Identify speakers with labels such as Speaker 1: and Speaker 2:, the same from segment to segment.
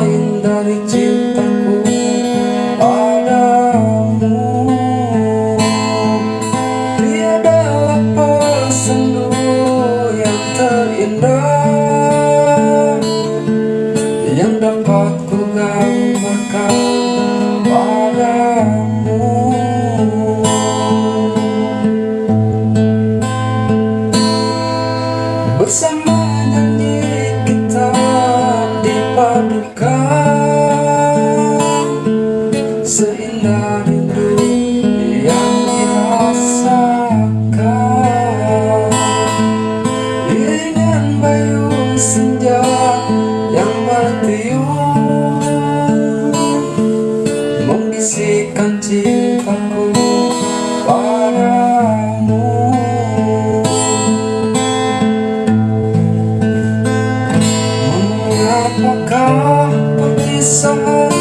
Speaker 1: in the rindu yang dirasakan. Dengan bayu senja yang bertiup Membisikkan cintaku padamu. Mengapakah perpisahan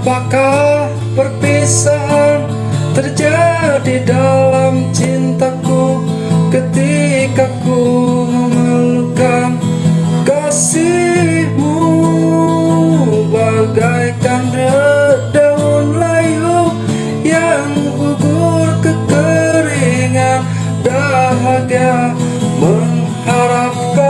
Speaker 1: Mengapakah perpisahan terjadi dalam cintaku Ketika ku memerlukan kasihmu? Bagaikan daun layu yang gugur kekeringan Dahaga mengharapkan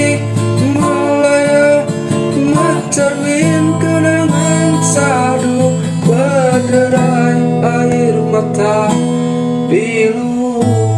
Speaker 1: kota biru